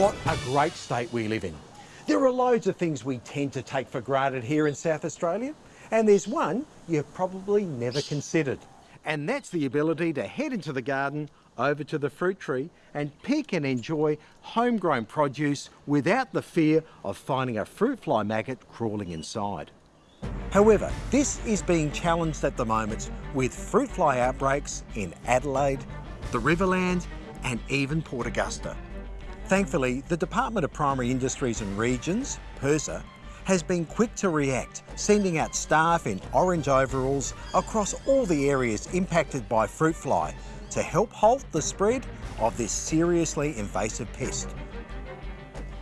What a great state we live in. There are loads of things we tend to take for granted here in South Australia, and there's one you've probably never considered. And that's the ability to head into the garden, over to the fruit tree, and pick and enjoy homegrown produce without the fear of finding a fruit fly maggot crawling inside. However, this is being challenged at the moment with fruit fly outbreaks in Adelaide, the Riverland, and even Port Augusta. Thankfully, the Department of Primary Industries and Regions, PIRSA, has been quick to react, sending out staff in orange overalls across all the areas impacted by fruit fly to help halt the spread of this seriously invasive pest.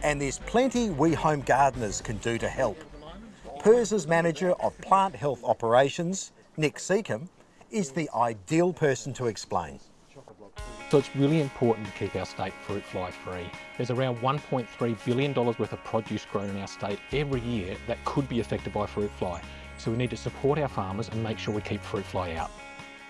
And there's plenty we home gardeners can do to help. PIRSA's Manager of Plant Health Operations, Nick Seacombe, is the ideal person to explain. So it's really important to keep our state fruit fly free. There's around $1.3 billion worth of produce grown in our state every year that could be affected by fruit fly. So we need to support our farmers and make sure we keep fruit fly out.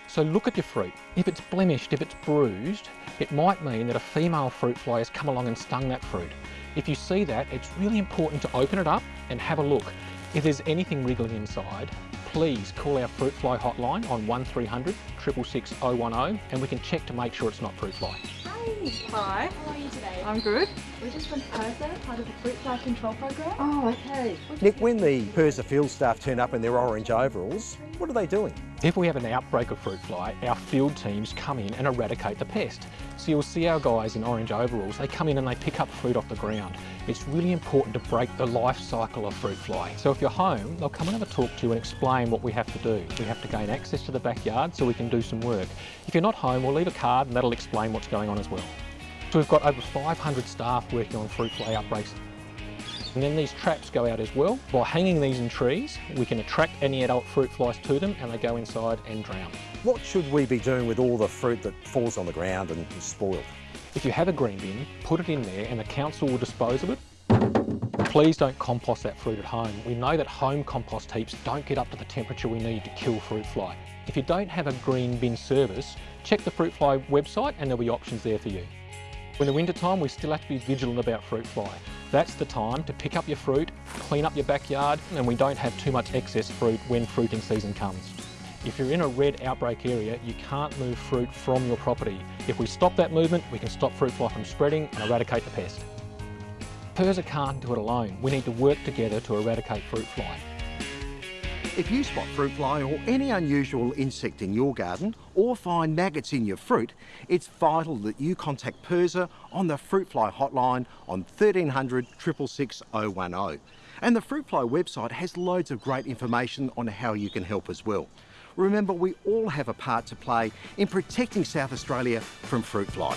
So look at your fruit. If it's blemished, if it's bruised, it might mean that a female fruit fly has come along and stung that fruit. If you see that, it's really important to open it up and have a look. If there's anything wriggling inside, please call our fruit fly hotline on 1300 666 010 and we can check to make sure it's not fruit fly. Hi. How are you today? I'm good. We're just from PIRSA, eh? part of the Fruit Fly Control Program. Oh, okay. Nick, when the PIRSA field staff turn up in their orange overalls, what are they doing? If we have an outbreak of fruit fly, our field teams come in and eradicate the pest. So you'll see our guys in orange overalls, they come in and they pick up fruit off the ground. It's really important to break the life cycle of fruit fly. So if you're home, they'll come and have a talk to you and explain what we have to do. We have to gain access to the backyard so we can do some work. If you're not home, we'll leave a card and that'll explain what's going on as well. So we've got over 500 staff working on fruit fly outbreaks and then these traps go out as well. By hanging these in trees, we can attract any adult fruit flies to them and they go inside and drown. What should we be doing with all the fruit that falls on the ground and is spoiled? If you have a green bin, put it in there and the council will dispose of it. Please don't compost that fruit at home. We know that home compost heaps don't get up to the temperature we need to kill fruit fly. If you don't have a green bin service, check the fruit fly website and there'll be options there for you. In the winter time, we still have to be vigilant about fruit fly. That's the time to pick up your fruit, clean up your backyard, and we don't have too much excess fruit when fruiting season comes. If you're in a red outbreak area, you can't move fruit from your property. If we stop that movement, we can stop fruit fly from spreading and eradicate the pest. PIRSA can't do it alone. We need to work together to eradicate fruit fly. If you spot fruit fly or any unusual insect in your garden or find maggots in your fruit, it's vital that you contact PIRSA on the fruit fly hotline on 1300 666 010. And the fruit fly website has loads of great information on how you can help as well. Remember, we all have a part to play in protecting South Australia from fruit fly.